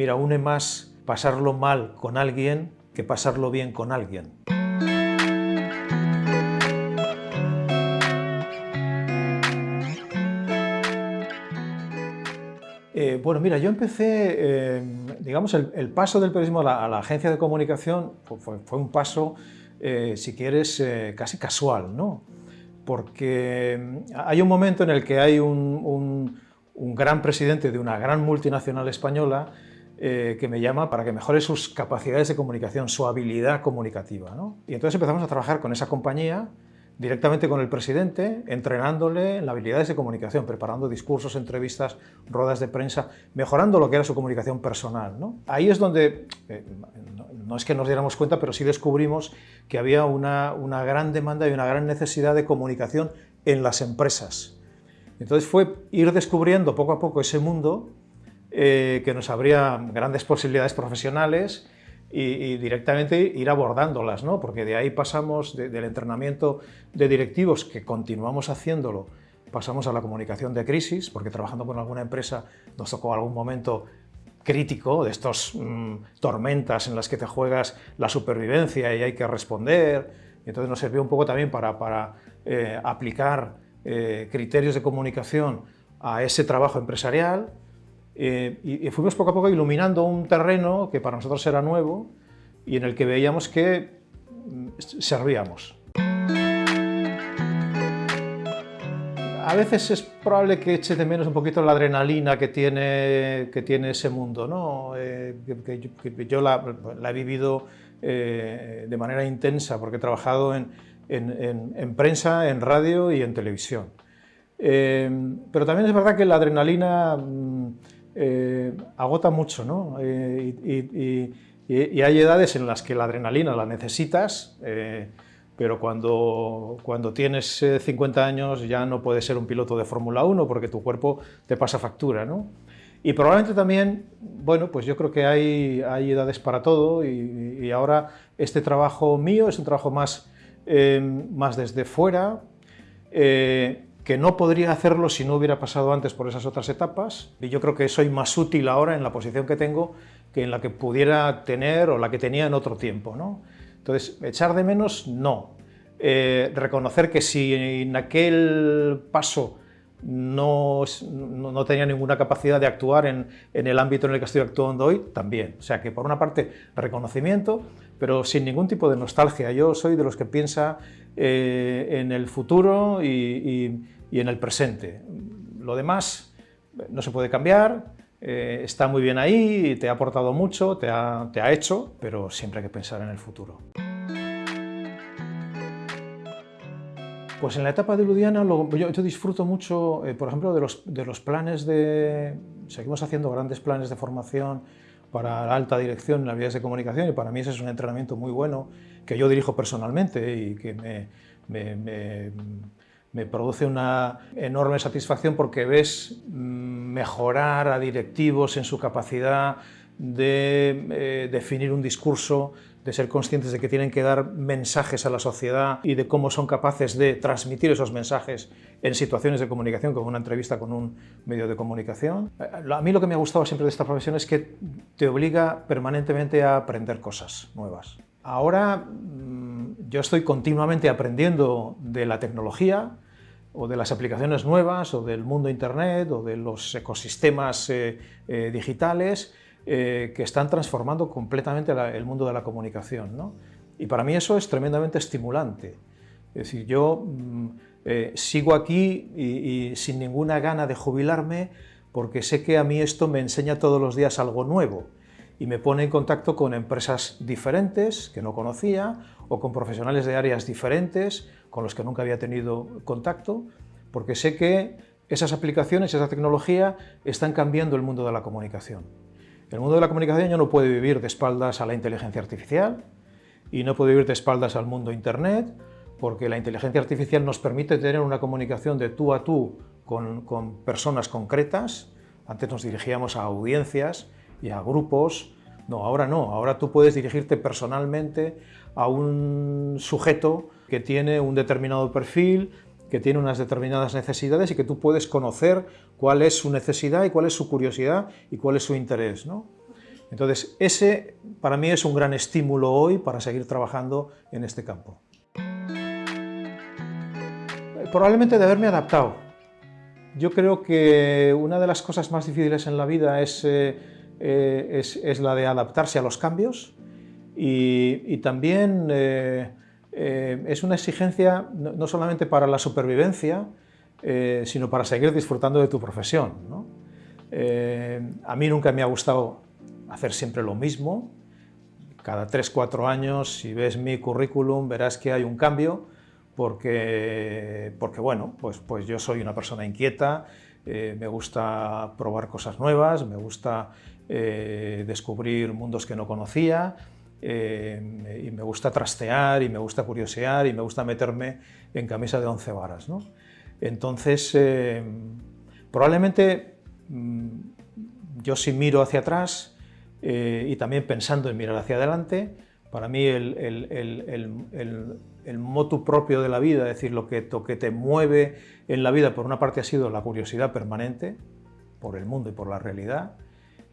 mira, une más pasarlo mal con alguien que pasarlo bien con alguien. Eh, bueno, mira, yo empecé, eh, digamos, el, paso del periodismo a la, agencia de comunicación fue, un paso, eh, si quieres, casi casual, ¿no? Porque hay un momento en el que hay un, gran presidente de una gran multinacional española que me llama para que mejore sus capacidades de comunicación, su habilidad comunicativa. ¿no? Y entonces empezamos a trabajar con esa compañía directamente con el presidente, entrenándole en habilidades de comunicación, preparando discursos, entrevistas, ruedas de prensa, mejorando lo que era su comunicación personal. Ahí es donde, eh, no, es que nos diéramos cuenta, pero sí descubrimos que había una, gran demanda y una gran necesidad de comunicación en las empresas. Entonces fue ir descubriendo poco a poco ese mundo eh, que nos abría grandes posibilidades profesionales y, directamente ir abordándolas, ¿no? porque de ahí pasamos del entrenamiento de directivos, que continuamos haciéndolo, pasamos a la comunicación de crisis, porque trabajando con alguna empresa nos tocó algún momento crítico de estos mm, tormentas en las que te juegas la supervivencia y hay que responder, entonces nos sirvió un poco también para, para eh, aplicar eh, criterios de comunicación a ese trabajo empresarial, eh, y, fuimos poco a poco iluminando un terreno que para nosotros era nuevo y en el que veíamos que mm, servíamos. A veces es probable que eche de menos un poquito la adrenalina que tiene, que tiene ese mundo, ¿no? Eh, yo, la, he vivido eh, de manera intensa porque he trabajado en, en, en, prensa, en radio y en televisión. pero también es verdad que la adrenalina mm, eh, agota mucho, ¿no? Eh, y, hay edades en las que la adrenalina la necesitas, eh, pero cuando, cuando tienes 50 años ya no puedes ser un piloto de Fórmula 1 porque tu cuerpo te pasa factura, ¿no? Y probablemente también, bueno, pues yo creo que hay, hay edades para todo y, ahora este trabajo mío es un trabajo más, más desde fuera, que no podría hacerlo si no hubiera pasado antes por esas otras etapas, y yo creo que soy más útil ahora en la posición que tengo que en la que pudiera tener o la que tenía en otro tiempo. ¿no? Entonces, echar de menos, no. Eh, reconocer que si en aquel paso no, no, tenía ninguna capacidad de actuar en, en, el ámbito en el que estoy actuando hoy, también. O sea que por una parte reconocimiento, pero sin ningún tipo de nostalgia. Yo soy de los que piensa eh, en el futuro y, en el presente. Lo demás no se puede cambiar, eh, está muy bien ahí, te ha aportado mucho, te ha, te ha hecho, pero siempre hay que pensar en el futuro. Pues en la etapa de Ludiana yo, disfruto mucho, eh, por ejemplo, de los, de los, planes de... Seguimos haciendo grandes planes de formación para la alta dirección en las vías de comunicación y para mí ese es un entrenamiento muy bueno que yo dirijo personalmente y que me, me, me, produce una enorme satisfacción porque ves mm, mejorar a directivos en su capacidad de eh, definir un discurso, de ser conscientes de que tienen que dar mensajes a la sociedad y de cómo son capaces de transmitir esos mensajes en situaciones de comunicación, como una entrevista con un medio de comunicación. Eh, a mí lo que me ha gustado siempre de esta profesión es que te obliga permanentemente a aprender cosas nuevas. Ahora yo estoy continuamente aprendiendo de la tecnología, o de las aplicaciones nuevas, o del mundo Internet, o de los ecosistemas eh, digitales, eh, que están transformando completamente el mundo de la comunicación. Y para mí eso es tremendamente estimulante. Es decir, yo mm, eh, sigo aquí y, sin ninguna gana de jubilarme porque sé que a mí esto me enseña todos los días algo nuevo y me pone en contacto con empresas diferentes que no conocía o con profesionales de áreas diferentes con los que nunca había tenido contacto, porque sé que esas aplicaciones, esa tecnología están cambiando el mundo de la comunicación. El mundo de la comunicación ya no puede vivir de espaldas a la inteligencia artificial y no puede vivir de espaldas al mundo Internet, porque la inteligencia artificial nos permite tener una comunicación de tú a tú con, personas concretas. Antes nos dirigíamos a audiencias y a grupos. No, ahora no. Ahora tú puedes dirigirte personalmente a un sujeto que tiene un determinado perfil, que tiene unas determinadas necesidades y que tú puedes conocer cuál es su necesidad y cuál es su curiosidad y cuál es su interés. ¿no? Entonces, ese para mí es un gran estímulo hoy para seguir trabajando en este campo. Probablemente de haberme adaptado. Yo creo que una de las cosas más difíciles en la vida es, eh, eh, es, la de adaptarse a los cambios y, también eh, es una exigencia no, solamente para la supervivencia, sino para seguir disfrutando de tu profesión. a mí nunca me ha gustado hacer siempre lo mismo. Cada 3-4 años, si ves mi currículum, verás que hay un cambio, porque, porque bueno, pues, pues yo soy una persona inquieta, eh, me gusta probar cosas nuevas, me gusta eh, descubrir mundos que no conocía, eh, y me gusta trastear, y me gusta curiosear, y me gusta meterme en camisa de once varas. ¿no? Entonces, probablemente mm, yo si miro hacia atrás, eh, y también pensando en mirar hacia adelante, para mí el, el, motu propio de la vida, es decir, lo que, que te mueve en la vida, por una parte ha sido la curiosidad permanente por el mundo y por la realidad,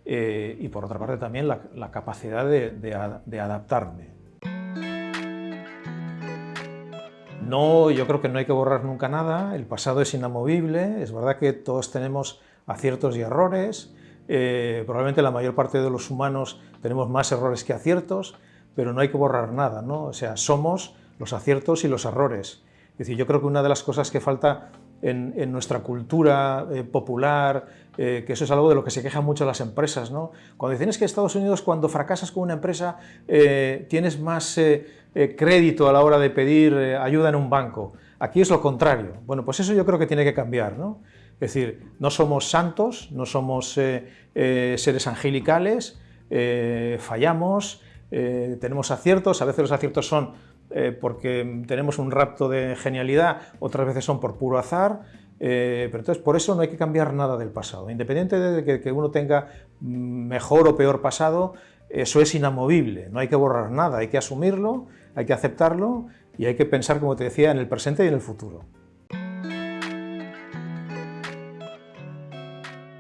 eh, y por otra parte también la, capacidad de, de, adaptarme. No, yo creo que no hay que borrar nunca nada, el pasado es inamovible, es verdad que todos tenemos aciertos y errores, eh, probablemente la mayor parte de los humanos tenemos más errores que aciertos, pero no hay que borrar nada, ¿no? O sea, somos los aciertos y los errores. Es decir, yo creo que una de las cosas que falta en, nuestra cultura eh, popular, eh, que eso es algo de lo que se quejan mucho las empresas, ¿no? Cuando dicen es que Estados Unidos, cuando fracasas con una empresa, tienes más crédito a la hora de pedir ayuda en un banco. Aquí es lo contrario. Bueno, pues eso yo creo que tiene que cambiar, ¿no? Es decir, no somos santos, no somos eh, eh, seres angelicales, eh, fallamos, tenemos aciertos, a veces los aciertos son porque tenemos un rapto de genialidad, otras veces son por puro azar, pero entonces por eso no hay que cambiar nada del pasado. Independiente de que, uno tenga mejor o peor pasado, eso es inamovible, no hay que borrar nada, hay que asumirlo, hay que aceptarlo y hay que pensar, como te decía, en el presente y en el futuro.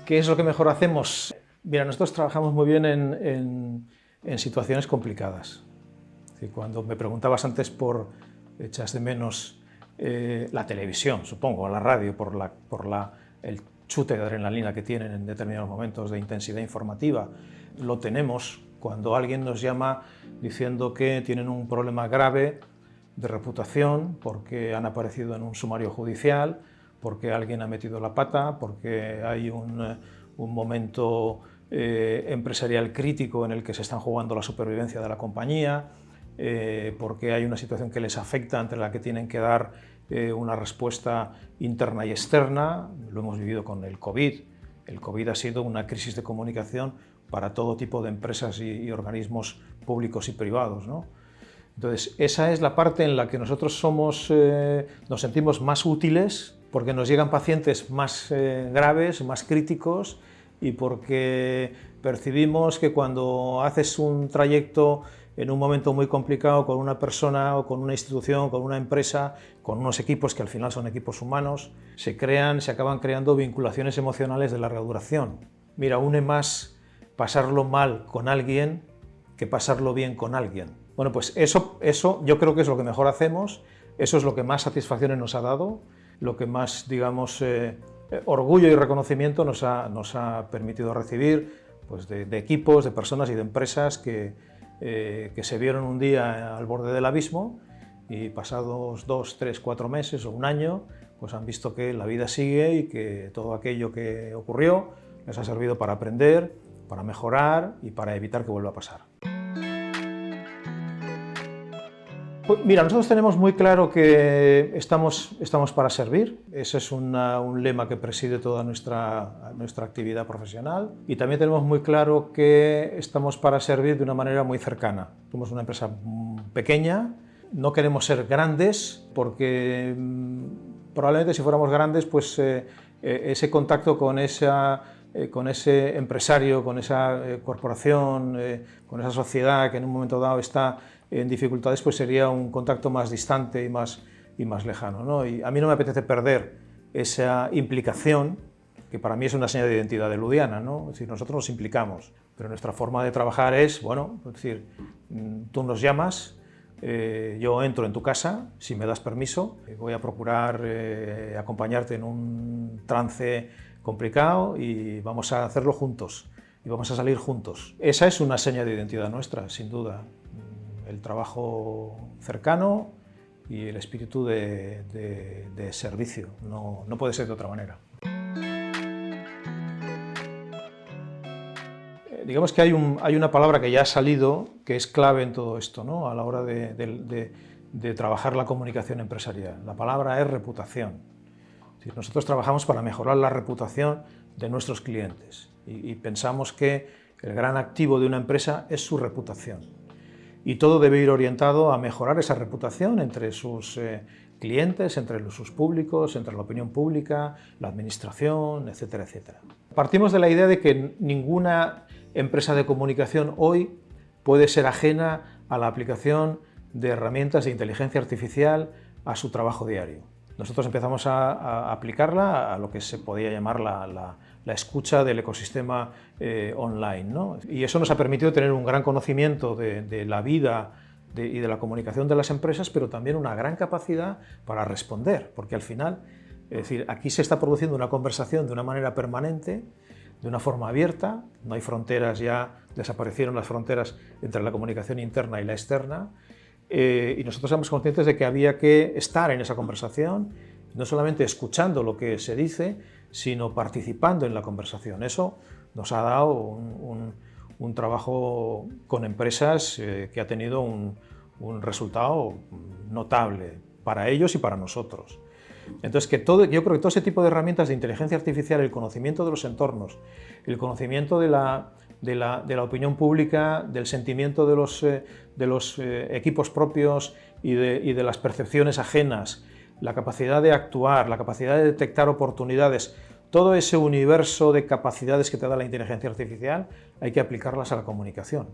¿Qué es lo que mejor hacemos? Mira, nosotros trabajamos muy bien en, situaciones complicadas. Cuando me preguntabas antes por echas de menos eh, la televisión, supongo, o la radio, por, la, por la, el chute de adrenalina que tienen en determinados momentos de intensidad informativa, lo tenemos cuando alguien nos llama diciendo que tienen un problema grave de reputación porque han aparecido en un sumario judicial, porque alguien ha metido la pata, porque hay un, eh, momento eh, empresarial crítico en el que se están jugando la supervivencia de la compañía, eh, porque hay una situación que les afecta ante la que tienen que dar una respuesta interna y externa. Lo hemos vivido con el COVID. El COVID ha sido una crisis de comunicación para todo tipo de empresas y, organismos públicos y privados. ¿no? Entonces, esa es la parte en la que nosotros somos, nos sentimos más útiles porque nos llegan pacientes más eh, graves, más críticos y porque percibimos que cuando haces un trayecto en un momento muy complicado con una persona o con una institución, con una empresa, con unos equipos que al final son equipos humanos, se crean, se acaban creando vinculaciones emocionales de larga duración. Mira, une más pasarlo mal con alguien que pasarlo bien con alguien. Bueno, pues eso, eso yo creo que es lo que mejor hacemos, eso es lo que más satisfacciones nos ha dado, lo que más, digamos, eh, orgullo y reconocimiento nos ha, nos ha permitido recibir pues de, equipos, de personas y de empresas que, eh, que se vieron un día al borde del abismo y pasados dos, tres, cuatro meses o un año, pues han visto que la vida sigue y que todo aquello que ocurrió les ha servido para aprender, para mejorar y para evitar que vuelva a pasar. Pues mira, nosotros tenemos muy claro que estamos, estamos para servir, ese es un lema que preside toda nuestra, nuestra actividad profesional. Y también tenemos muy claro que estamos para servir de una manera muy cercana. Somos una empresa pequeña, no queremos ser grandes porque mm, probablemente si fuéramos grandes pues eh, eh, ese contacto con esa eh, con ese empresario, con esa corporación, con esa sociedad que en un momento dado está en dificultades, pues sería un contacto más distante y más, y más lejano. ¿no? Y a mí no me apetece perder esa implicación, que para mí es una señal de identidad de Ludiana, ¿no? es decir, nosotros nos implicamos. Pero nuestra forma de trabajar es, bueno, es decir, mm, tú nos llamas, eh, yo entro en tu casa, si me das permiso, voy a procurar eh, acompañarte en un trance complicado y vamos a hacerlo juntos y vamos a salir juntos. Esa es una seña de identidad nuestra, sin duda. El trabajo cercano y el espíritu de, servicio, no, puede ser de otra manera. digamos que hay, una palabra que ya ha salido que es clave en todo esto, ¿no? a la hora de, trabajar la comunicación empresarial. La palabra es reputación. nosotros trabajamos para mejorar la reputación de nuestros clientes y, pensamos que el gran activo de una empresa es su reputación. Y todo debe ir orientado a mejorar esa reputación entre sus eh, clientes, entre sus públicos, entre la opinión pública, la administración, etcétera, etcétera. Partimos de la idea de que ninguna empresa de comunicación hoy puede ser ajena a la aplicación de herramientas de inteligencia artificial a su trabajo diario. Nosotros empezamos a, aplicarla a lo que se podía llamar la, escucha del ecosistema eh, online. Y eso nos ha permitido tener un gran conocimiento de, la vida y de la comunicación de las empresas, pero también una gran capacidad para responder, porque al final, es decir, aquí se está produciendo una conversación de una manera permanente de una forma abierta, no hay fronteras ya, desaparecieron las fronteras entre la comunicación interna y la externa, eh, y nosotros somos conscientes de que había que estar en esa conversación, no solamente escuchando lo que se dice, sino participando en la conversación. Eso nos ha dado un, trabajo con empresas eh, que ha tenido un resultado notable para ellos y para nosotros. Entonces, que todo, yo creo que todo ese tipo de herramientas de inteligencia artificial, el conocimiento de los entornos, el conocimiento de la, de la, opinión pública, del sentimiento de los, eh, de los eh, equipos propios y de, y de las percepciones ajenas, la capacidad de actuar, la capacidad de detectar oportunidades, todo ese universo de capacidades que te da la inteligencia artificial hay que aplicarlas a la comunicación.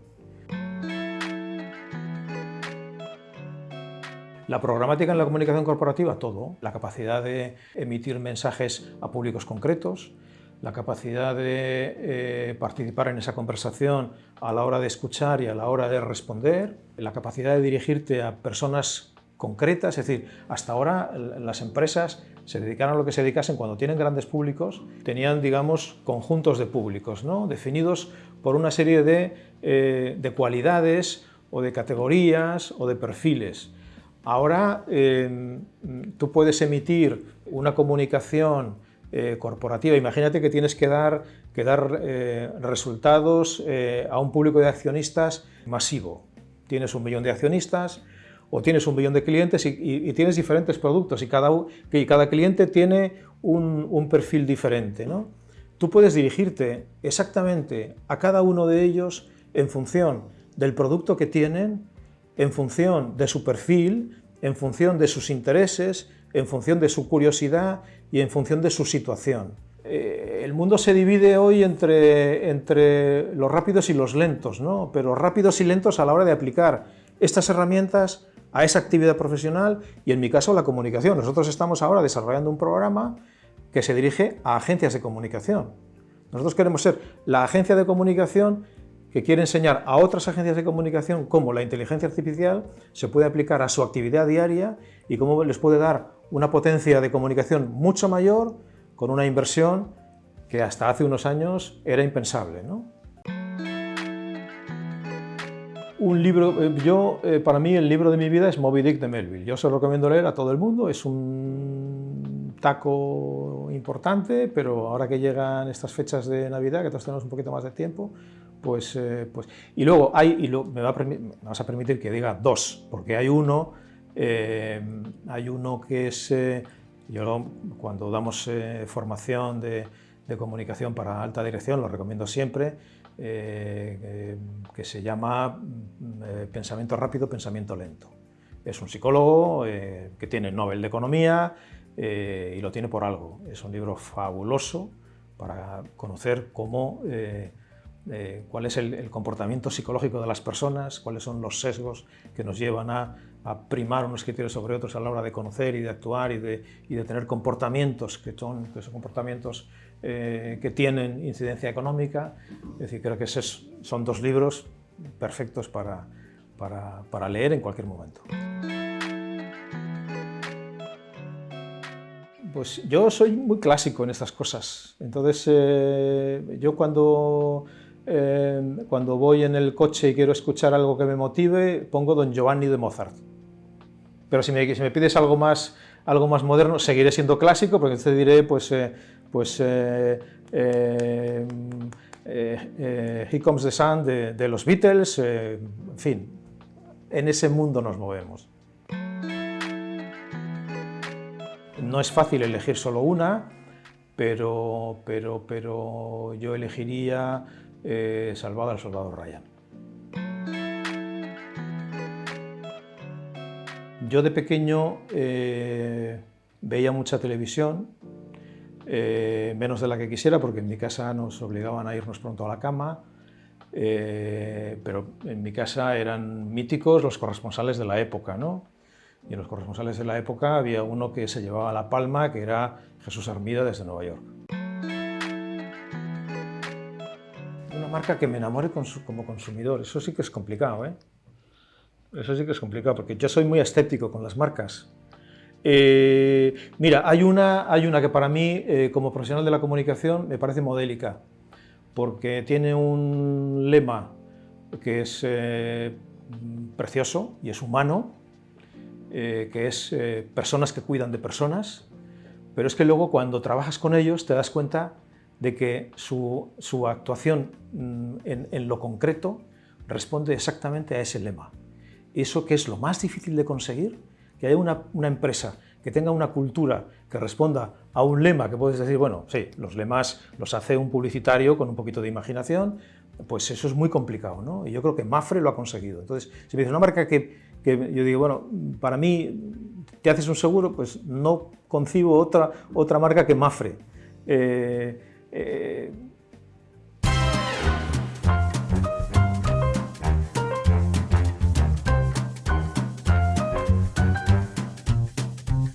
La programática en la comunicación corporativa, todo. La capacidad de emitir mensajes a públicos concretos, la capacidad de eh, participar en esa conversación a la hora de escuchar y a la hora de responder, la capacidad de dirigirte a personas concretas, es decir, hasta ahora las empresas se dedicaron a lo que se dedicasen cuando tienen grandes públicos, tenían, digamos, conjuntos de públicos, ¿no? definidos por una serie de, eh, de cualidades o de categorías o de perfiles. Ahora em, tú puedes emitir una comunicación eh, corporativa. Imagínate que tienes que dar, que dar eh, resultados a un público de accionistas masivo. Tienes un millón de accionistas o tienes un millón de clientes y, tienes diferentes productos y cada, y cada cliente tiene un, un perfil diferente. ¿no? Tú puedes dirigirte exactamente a cada uno de ellos en función del producto que tienen en función de su perfil, en función de sus intereses, en función de su curiosidad y en función de su situación. Eh, el mundo se divide hoy entre, entre los rápidos y los lentos, ¿no? pero rápidos y lentos a la hora de aplicar estas herramientas a esa actividad profesional y en mi caso la comunicación. Nosotros estamos ahora desarrollando un programa que se dirige a agencias de comunicación. Nosotros queremos ser la agencia de comunicación que quiere enseñar a otras agencias de comunicación cómo la inteligencia artificial se puede aplicar a su actividad diaria y cómo les puede dar una potencia de comunicación mucho mayor con una inversión que hasta hace unos años era impensable. Un libro, eh, yo, eh, para mí el libro de mi vida es Moby Dick de Melville. Yo se lo recomiendo leer a todo el mundo, es un taco importante, pero ahora que llegan estas fechas de Navidad, que todos tenemos un poquito más de tiempo, pues, eh, pues, y luego hay, y me, va a vas a permitir que diga dos, porque hay uno, hay uno que es, yo cuando damos formación de, comunicación para alta dirección, lo recomiendo siempre, que se llama Pensamiento rápido, pensamiento lento. Es un psicólogo que tiene el Nobel de Economía y lo tiene por algo. Es un libro fabuloso para conocer cómo eh, cuál es el, comportamiento psicológico de las personas, cuáles son los sesgos que nos llevan a, primar unos criterios sobre otros a la hora de conocer y de actuar y de, tener comportamientos que son, que son comportamientos eh, que tienen incidencia económica. Es decir, creo que esos son dos libros perfectos para, para, leer en cualquier momento. Pues yo soy muy clásico en estas cosas. Entonces, eh, yo cuando, eh, cuando voy en el coche y quiero escuchar algo que me motive, pongo Don Giovanni de Mozart. Pero si me, si me pides algo más, algo más moderno, seguiré siendo clásico, porque te diré, pues, eh, pues He Comes the Sun de, los Beatles, en fin, en ese mundo nos movemos. No es fácil elegir solo una, pero, pero, pero yo elegiría eh, Salvado al Soldado Ryan. Yo de pequeño eh, veía mucha televisión, eh, menos de la que quisiera, porque en mi casa nos obligaban a irnos pronto a la cama, eh, pero en mi casa eran míticos los corresponsales de la época, ¿no? Y en los corresponsales de la época había uno que se llevaba la palma, que era Jesús Armida desde Nueva York. Una marca que me enamore como consumidor, eso sí que es complicado, ¿eh? Eso sí que es complicado, porque yo soy muy escéptico con las marcas. Eh, mira, hay una, hay una que para mí, eh, como profesional de la comunicación, me parece modélica, porque tiene un lema que es eh, precioso y es humano, que es personas que cuidan de personas, pero es que luego cuando trabajas con ellos te das cuenta de que su, actuación mm, en, lo concreto responde exactamente a ese lema. Eso que es lo más difícil de conseguir, que haya una, una empresa que tenga una cultura que responda a un lema que puedes decir, bueno, sí, los lemas los hace un publicitario con un poquito de imaginación, pues eso es muy complicado, ¿no? Y yo creo que Mafre lo ha conseguido. Entonces, si me dice una marca que, que, yo digo, bueno, para mí, ¿te haces un seguro? Pues no concibo otra, otra marca que Mafre. Eh, eh,